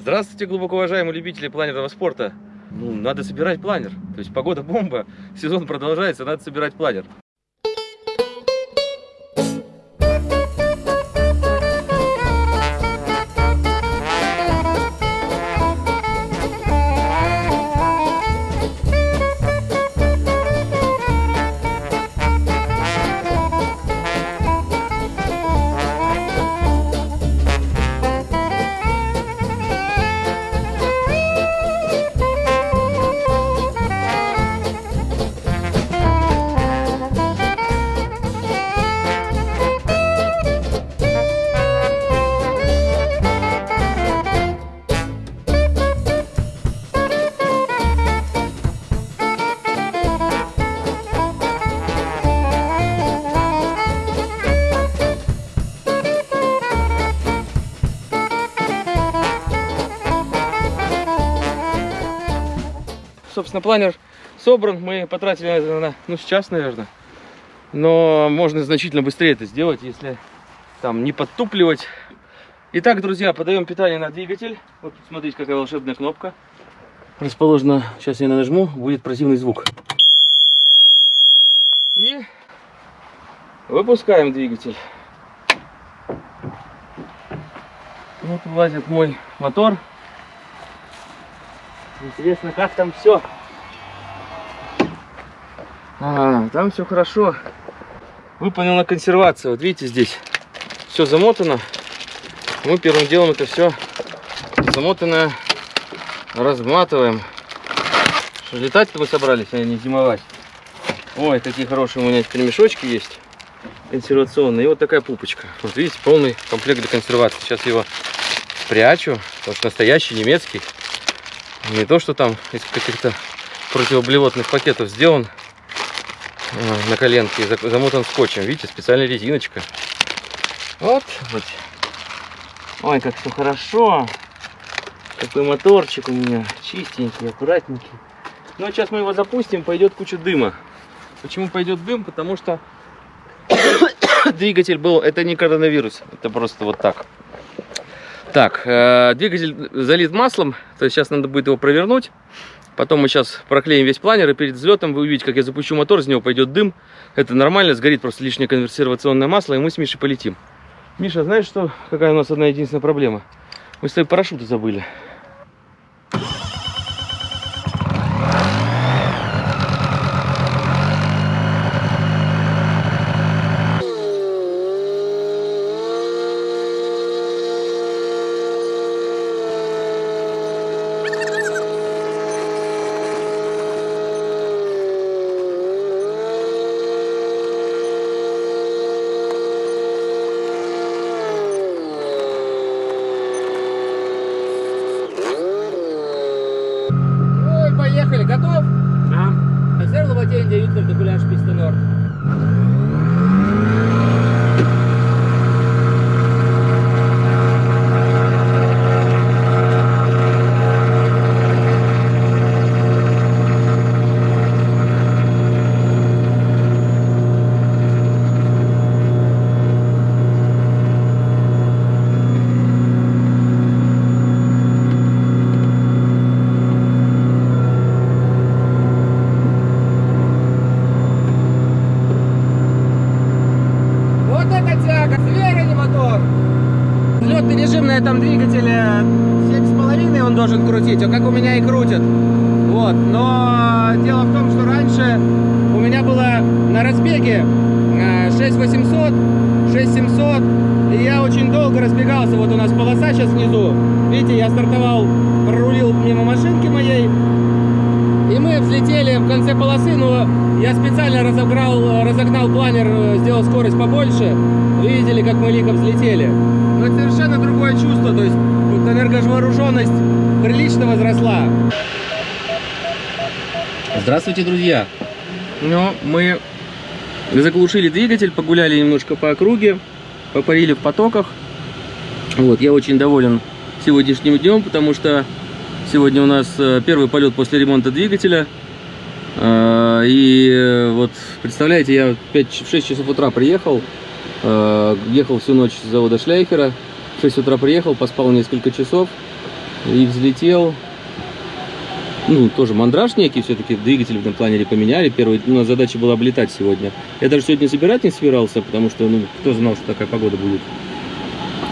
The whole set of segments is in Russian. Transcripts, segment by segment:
Здравствуйте, глубоко уважаемые любители планерного спорта. Ну, надо собирать планер. То есть погода бомба, сезон продолжается, надо собирать планер. Собственно, планер собран. Мы потратили на это, на, ну, сейчас, наверное. Но можно значительно быстрее это сделать, если там не подтупливать. Итак, друзья, подаем питание на двигатель. Вот смотрите, какая волшебная кнопка. Расположена, сейчас я нажму, будет противный звук. И выпускаем двигатель. Вот вылазит мой мотор. Интересно, как там все? А, там все хорошо. Выполнена консервация. Вот видите, здесь все замотано. Мы первым делом это все замотанное разматываем. Что, летать-то мы собрались, а не зимовать. Ой, какие хорошие у меня теперь мешочки есть. Консервационные. И вот такая пупочка. Вот видите, полный комплект для консервации. Сейчас его прячу, потому что настоящий немецкий. Не то, что там из каких-то противоблевотных пакетов сделан а, на коленке, замотан скотчем. Видите, специальная резиночка. Вот, вот. Ой, как все хорошо. Какой моторчик у меня. Чистенький, аккуратненький. Ну, а сейчас мы его запустим, пойдет куча дыма. Почему пойдет дым? Потому что двигатель был, это не коронавирус, это просто вот так. Так, э, двигатель залит маслом, то есть сейчас надо будет его провернуть. Потом мы сейчас проклеим весь планер, и перед взлетом вы увидите, как я запущу мотор, из него пойдет дым. Это нормально, сгорит просто лишнее конверсированное масло, и мы с Мишей полетим. Миша, знаешь, что, какая у нас одна единственная проблема? Мы с тобой парашюты забыли. Режим на этом двигателе 7,5 он должен крутить, а как у меня и крутит. Вот, но дело в том, что раньше у меня было на разбеге э, 6800, 6700, и я очень долго разбегался. Вот у нас полоса сейчас внизу. Видите, я стартовал, прорулил мимо машинки моей, взлетели в конце полосы, но я специально разогнал, разогнал планер, э, сделал скорость побольше. Вы видели, как мы лихо взлетели. Но это совершенно другое чувство, то есть вот энерговооруженность прилично возросла. Здравствуйте, друзья! Ну, мы заглушили двигатель, погуляли немножко по округе, попарили в потоках. Вот, я очень доволен сегодняшним днем, потому что сегодня у нас э, первый полет после ремонта двигателя. Э, И э, вот, представляете, я в 5, в 6 часов утра приехал, э, ехал всю ночь с завода Шляйхера, в 6 утра приехал, поспал несколько часов, И взлетел. Ну, тоже мандраж некий, все-таки двигатель в этом планере поменяли. Первая у нас задача была облетать сегодня. Я даже сегодня забирать не собирался, потому что, ну, кто знал, что такая погода будет.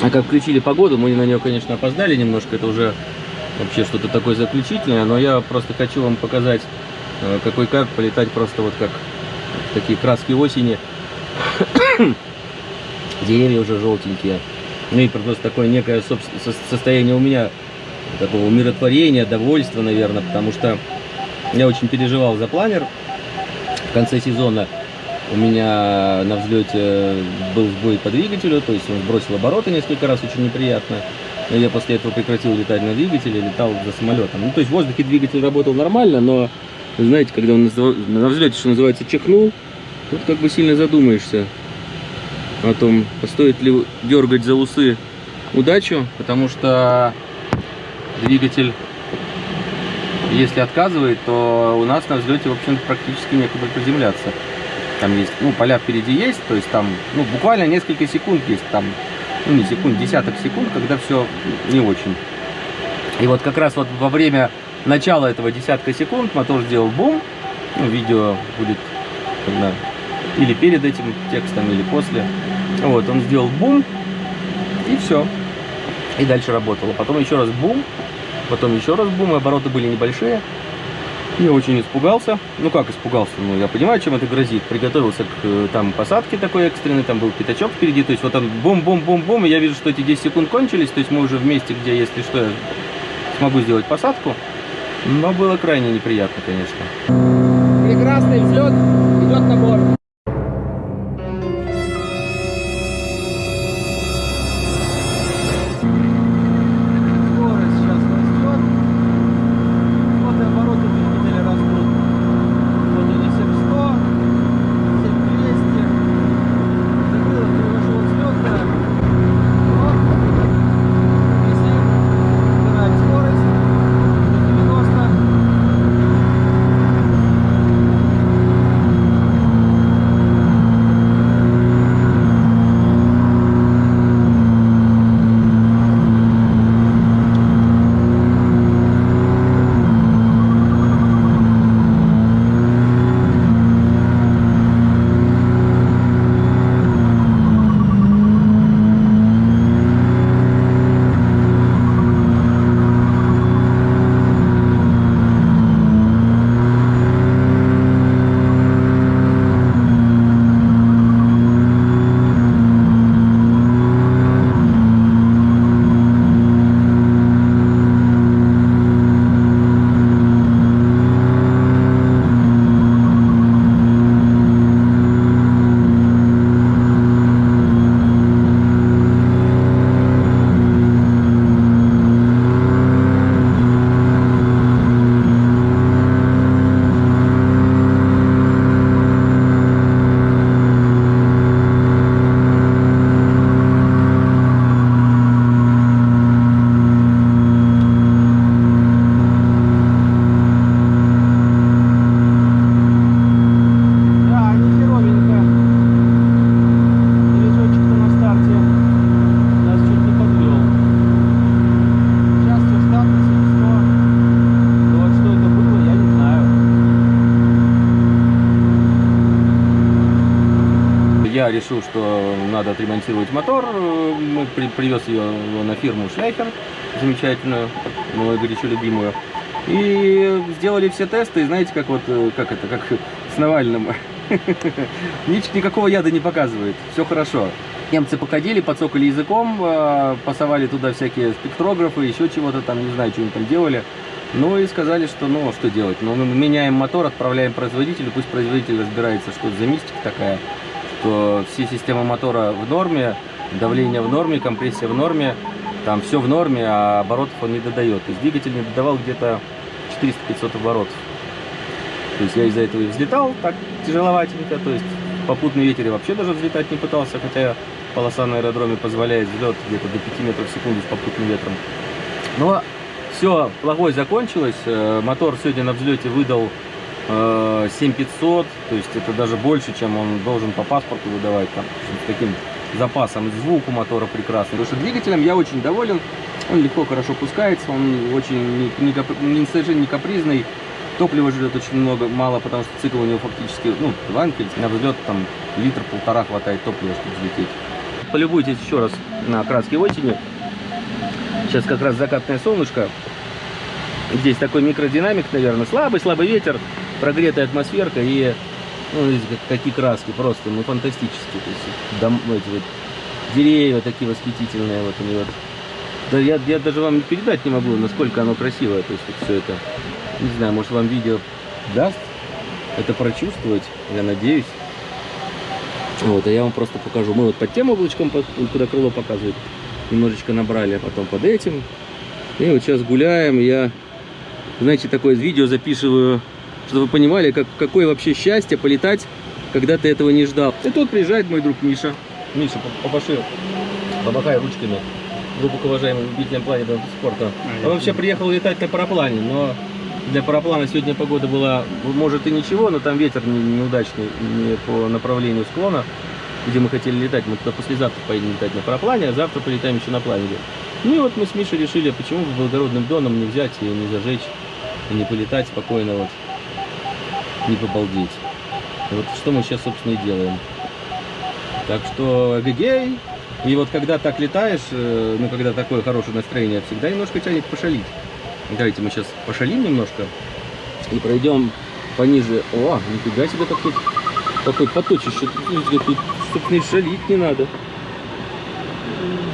А как включили погоду, мы на нее, конечно, опоздали немножко. Это уже вообще что-то такое заключительное. Но я просто хочу вам показать, какой кайф полетать просто вот как такие краски осени. Деревья уже желтенькие. Ну и просто такое некое состояние у меня такого умиротворения, довольства, наверное, потому что я очень переживал за планер. В конце сезона у меня на взлете был сбой по двигателю, то есть он сбросил обороты несколько раз, очень неприятно. Но я после этого прекратил летать на двигателе, летал за самолетом. Ну, то есть в воздухе двигатель работал нормально, но, знаете, когда он на взлете, что называется, чихнул, тут как бы сильно задумаешься о том, стоит ли дергать за усы удачу, потому что двигатель, если отказывает, то у нас на взлете, в общем практически некуда приземляться. Там есть, ну, поля впереди есть, то есть там, ну, буквально несколько секунд есть, там, ну, не секунд, десяток секунд, когда все не очень. И вот как раз вот во время начала этого десятка секунд мотор сделал бум, ну, видео будет когда, или перед этим текстом, или после. Вот, он сделал бум, и все. И дальше работало. Потом еще раз бум, потом еще раз бум, и обороты были небольшие. Я очень испугался. Ну как испугался? Ну я понимаю, чем это грозит. Приготовился к э, там посадке такой экстренной, там был пятачок впереди. То есть вот там бум-бум-бум-бум, и я вижу, что эти 10 секунд кончились. То есть мы уже в месте, где, если что, я смогу сделать посадку. Но было крайне неприятно, конечно. Прекрасный взлет, идет набор. решил, что надо отремонтировать мотор. Мы при, привез ее на фирму Шляхер, замечательную, мою горячо любимую. И сделали все тесты, и знаете, как вот, э, как это, как с Навальным. Никакого яда не показывает, все хорошо. Немцы походили, подсокали языком, э, пасовали туда всякие спектрографы, еще чего-то там, не знаю, что они там делали. Ну и сказали, что ну что делать, ну мы меняем мотор, отправляем производителю, пусть производитель разбирается, что это за мистика такая что все системы мотора в норме, давление в норме, компрессия в норме, там все в норме, а оборотов он не додает. То есть двигатель не додавал где-то 400-500 оборотов. То есть я из-за этого и взлетал так тяжеловатенько, то есть попутный ветер я вообще даже взлетать не пытался, хотя полоса на аэродроме позволяет взлет где-то до 5 метров в секунду с попутным ветром. Но все, плохой закончилось, э, мотор сегодня на взлете выдал 7500, э, то есть это даже больше, чем он должен по паспорту выдавать, там, с таким запасом. Звук у мотора прекрасный. Потому что двигателем я очень доволен. Он легко, хорошо пускается, он очень не, не не- совершенно не капризный. Топлива жрет очень много, мало, потому что цикл у него фактически, ну, ванкель, на взлет там литр-полтора хватает топлива, чтобы взлететь. Полюбуйтесь еще раз на краски осени. Сейчас как раз закатное солнышко. Здесь такой микродинамик, наверное, слабый-слабый ветер, прогретая атмосферка и ну, какие краски, просто, ну, фантастические. То есть, дом, эти вот деревья такие восхитительные, вот они вот. Да я, я даже вам передать не могу, насколько оно красивое, то есть вот все это. Не знаю, может вам видео даст это прочувствовать, я надеюсь. Вот, а я вам просто покажу. Мы вот под тем облачком, куда крыло показывает, немножечко набрали, а потом под этим. И вот сейчас гуляем, я, знаете, такое видео записываю, чтобы вы понимали, как, какое вообще счастье полетать, когда ты этого не ждал. И тут приезжает мой друг Миша. Миша, по- попаши, помахай ручками. Глубоко уважаемым любителям планерного спорта. Он вообще приехал летать на параплане, но для параплана сегодня погода была, может и ничего, но там ветер не- неудачный не по направлению склона, где мы хотели летать. Мы туда послезавтра поедем летать на параплане, а завтра полетаем еще на планере. Ну и вот мы с Мишей решили, почему бы благородным доном не взять и не зажечь, и не полетать спокойно вот, не побалдеть. Вот что мы сейчас, собственно, и делаем. Так что, гегей! И вот когда так летаешь, э, ну, когда такое хорошее настроение, всегда немножко тянет пошалить. Давайте мы сейчас пошалим немножко и пройдем пониже. О, нифига себе какой, какой поточище. Тут, тут, собственно, шалить не надо.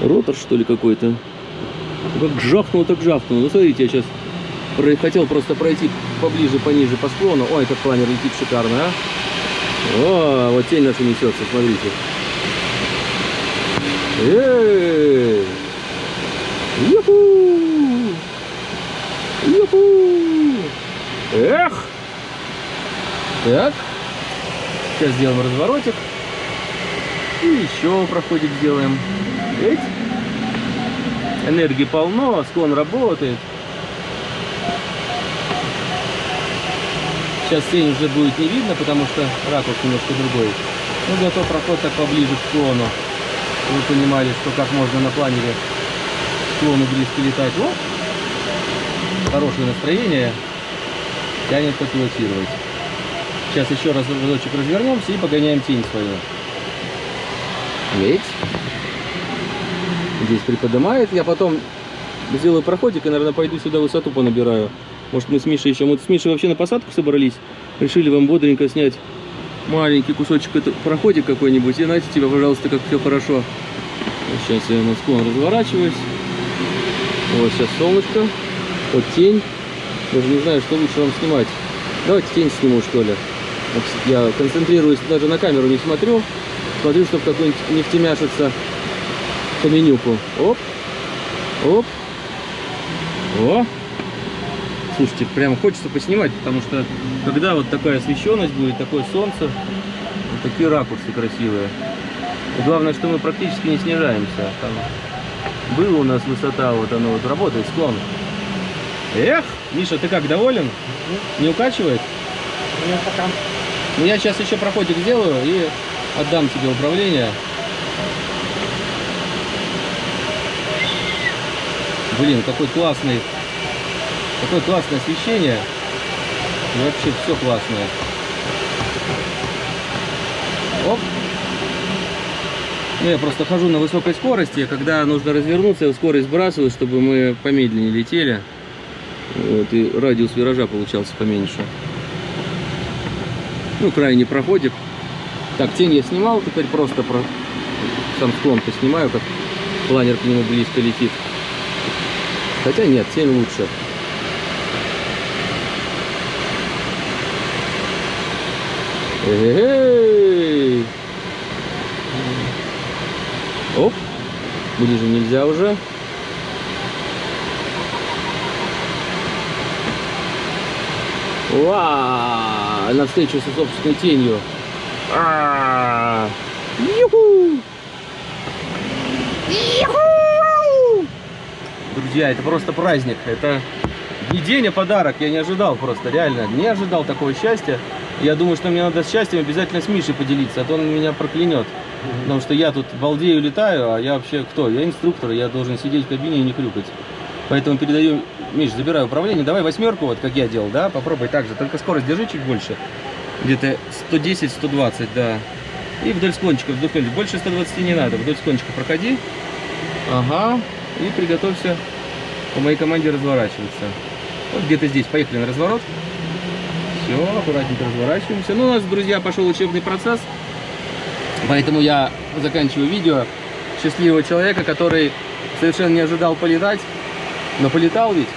Ротор, что ли, какой-то? Как жахнул, так жахнул. Ну, смотрите, я сейчас хотел просто пройти поближе, пониже по склону. Ой, этот планер летит шикарно, а. О, вот тень наша несется, смотрите. Эй! Юху! Юху! Эх! Так. Сейчас сделаем разворотик. И еще проходик сделаем. Эть. Энергии полно, склон работает. Сейчас тень уже будет не видно, потому что ракурс немножко другой. Но зато проход так поближе к склону. Вы понимали, что как можно на планере к склону близко летать. Вот. Хорошее настроение. Тянет попилотировать. Сейчас еще раз разочек развернемся и погоняем тень свою. Ведь здесь приподнимает. Я потом сделаю проходик и, наверное, пойду сюда высоту понабираю. Может, мы с Мишей еще... Мы с Мишей вообще на посадку собрались. Решили вам бодренько снять маленький кусочек это, проходик какой-нибудь. И знаете, тебя, пожалуйста, как все хорошо. Сейчас я на склон разворачиваюсь. Вот сейчас солнышко. Вот тень. Даже не знаю, что лучше вам снимать. Давайте тень сниму, что ли. Я концентрируюсь, даже на камеру не смотрю. Смотрю, чтобы какой-нибудь не втемяшится по менюку. Оп. Оп. О. Слушайте, прям хочется поснимать, потому что когда вот такая освещенность будет, такое солнце, вот такие ракурсы красивые. И главное, что мы практически не снижаемся. Там была у нас высота, вот оно вот работает, склон. Эх, Миша, ты как, доволен? Не укачивает? Нет, пока. Ну, я сейчас еще проходик сделаю и отдам тебе управление. Блин, какой классный, какое классное освещение. И вообще все классное. Оп. Ну, я просто хожу на высокой скорости, когда нужно развернуться, я скорость сбрасываю, чтобы мы помедленнее летели. Вот, и радиус виража получался поменьше. Ну, крайний проходик. Так, тень я снимал, теперь просто про сам склон поснимаю, как планер к нему близко летит. Хотя нет, тень лучше. Эй! Оп, ближе нельзя уже. Уа! Навстречу со собственной тенью. А! Юху! Юху! Друзья, это просто праздник. Это не день, а подарок. Я не ожидал просто, реально. Не ожидал такого счастья. Я думаю, что мне надо с счастьем обязательно с Мишей поделиться, а то он меня проклянет. Потому что я тут балдею, летаю, а я вообще кто? Я инструктор, я должен сидеть в кабине и не хрюкать. Поэтому передаю, Миш, забираю управление. Давай восьмерку, вот как я делал, да? Попробуй так же. Только скорость держи чуть больше. Где-то 110-120, да. И вдоль склончика, вдоль склончика. Больше 120 не надо. Вдоль склончика проходи. Ага. И приготовься по моей команде разворачиваться. Вот где-то здесь. Поехали на разворот. Все, аккуратненько разворачиваемся. Ну, у нас, друзья, пошел учебный процесс. Поэтому я заканчиваю видео счастливого человека, который совершенно не ожидал полетать, но полетал ведь.